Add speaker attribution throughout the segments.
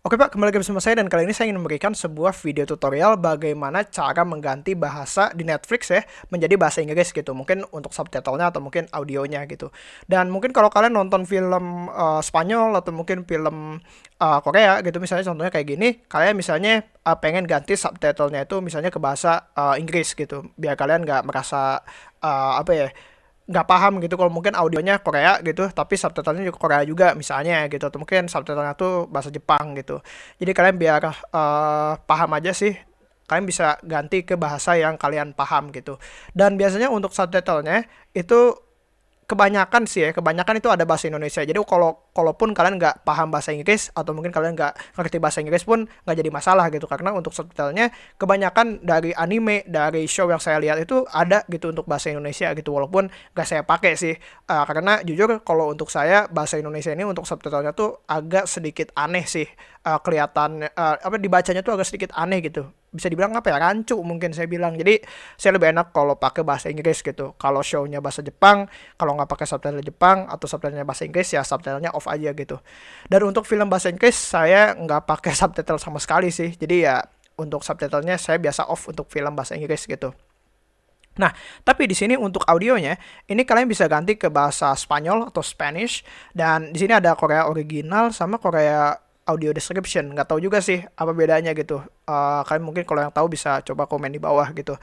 Speaker 1: Oke Pak, kembali lagi bersama saya dan kali ini saya ingin memberikan sebuah video tutorial bagaimana cara mengganti bahasa di Netflix ya menjadi bahasa Inggris gitu. Mungkin untuk subtitlenya atau mungkin audionya gitu. Dan mungkin kalau kalian nonton film uh, Spanyol atau mungkin film uh, Korea gitu misalnya contohnya kayak gini, kalian misalnya uh, pengen ganti subtitlenya itu misalnya ke bahasa uh, Inggris gitu. Biar kalian nggak merasa uh, apa ya nggak paham gitu kalau mungkin audionya Korea gitu tapi subtitlenya juga Korea juga misalnya gitu atau mungkin subtitlenya tuh bahasa Jepang gitu jadi kalian biar uh, paham aja sih kalian bisa ganti ke bahasa yang kalian paham gitu dan biasanya untuk subtitlenya itu kebanyakan sih ya, kebanyakan itu ada bahasa Indonesia. Jadi kalau kalaupun kalian nggak paham bahasa Inggris atau mungkin kalian nggak ngerti bahasa Inggris pun nggak jadi masalah gitu. Karena untuk subtitlenya kebanyakan dari anime dari show yang saya lihat itu ada gitu untuk bahasa Indonesia gitu. Walaupun nggak saya pakai sih. Uh, karena jujur kalau untuk saya bahasa Indonesia ini untuk subtitlenya tuh agak sedikit aneh sih. Uh, kelihatan uh, apa dibacanya tuh agak sedikit aneh gitu. Bisa dibilang apa ya? Rancu mungkin saya bilang. Jadi saya lebih enak kalau pakai bahasa Inggris gitu. Kalau shownya bahasa Jepang kalau nggak pakai subtitle Jepang atau subtitlenya bahasa Inggris ya subtitlenya off aja gitu. Dan untuk film bahasa Inggris saya nggak pakai subtitle sama sekali sih. Jadi ya untuk subtitlenya saya biasa off untuk film bahasa Inggris gitu. Nah, tapi di sini untuk audionya, ini kalian bisa ganti ke bahasa Spanyol atau Spanish. Dan di sini ada Korea original sama Korea audio description. Nggak tahu juga sih apa bedanya gitu. Uh, kalian mungkin kalau yang tahu bisa coba komen di bawah gitu.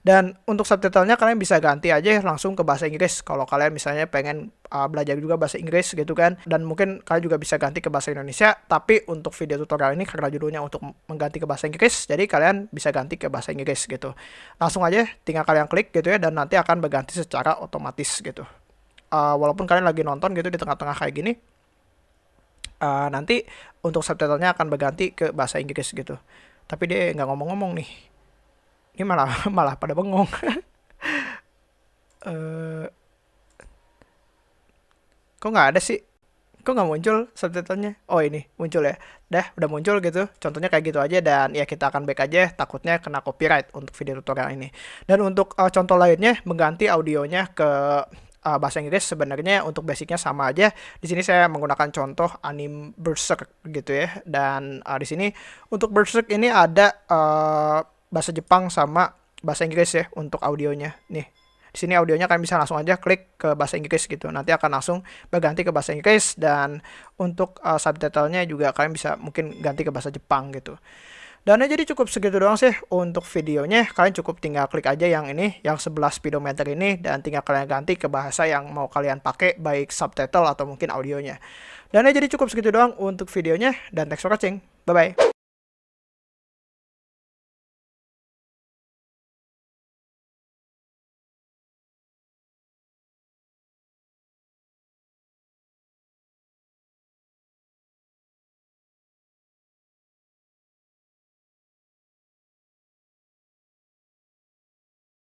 Speaker 1: Dan untuk subtitlenya kalian bisa ganti aja langsung ke bahasa Inggris. Kalau kalian misalnya pengen uh, belajar juga bahasa Inggris gitu kan. Dan mungkin kalian juga bisa ganti ke bahasa Indonesia. Tapi untuk video tutorial ini karena judulnya untuk mengganti ke bahasa Inggris jadi kalian bisa ganti ke bahasa Inggris gitu. Langsung aja tinggal kalian klik gitu ya dan nanti akan berganti secara otomatis gitu. Uh, walaupun kalian lagi nonton gitu di tengah-tengah kayak gini uh, nanti untuk subtitlenya akan berganti ke bahasa Inggris gitu. Tapi dia nggak ngomong-ngomong nih. Ini malah malah pada bengong. Uh, kok nggak ada sih? Kok nggak muncul subtitlenya? Oh ini muncul ya. Dah udah muncul gitu. Contohnya kayak gitu aja dan ya kita akan back aja. Takutnya kena copyright untuk video tutorial ini. Dan untuk uh, contoh lainnya mengganti audionya ke uh, bahasa Inggris sebenarnya untuk basicnya sama aja. Di sini saya menggunakan contoh anime Berserk gitu ya. Dan uh, di sini untuk Berserk ini ada uh, bahasa Jepang sama bahasa Inggris ya untuk audionya. Nih, di sini audionya kalian bisa langsung aja klik ke bahasa Inggris gitu. Nanti akan langsung berganti ke bahasa Inggris dan untuk uh, subtitlenya juga kalian bisa mungkin ganti ke bahasa Jepang gitu. Dan jadi cukup segitu doang sih untuk videonya. Kalian cukup tinggal klik aja yang ini, yang 11 speedometer ini, dan tinggal kalian ganti ke bahasa yang mau kalian pakai, baik subtitle atau mungkin audionya. Dan jadi cukup segitu doang untuk videonya, dan thanks for watching. Bye-bye.